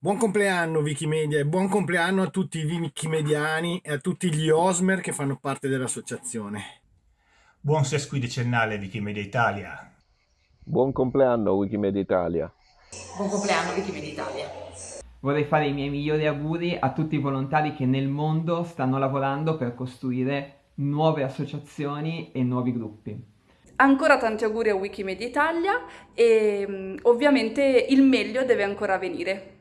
Buon compleanno Wikimedia e buon compleanno a tutti i wikimediani e a tutti gli Osmer che fanno parte dell'associazione. Buon sesquidecennale Wikimedia Italia. Buon compleanno Wikimedia Italia. Buon compleanno Wikimedia Italia. Vorrei fare i miei migliori auguri a tutti i volontari che nel mondo stanno lavorando per costruire nuove associazioni e nuovi gruppi. Ancora tanti auguri a Wikimedia Italia e mm, ovviamente il meglio deve ancora venire.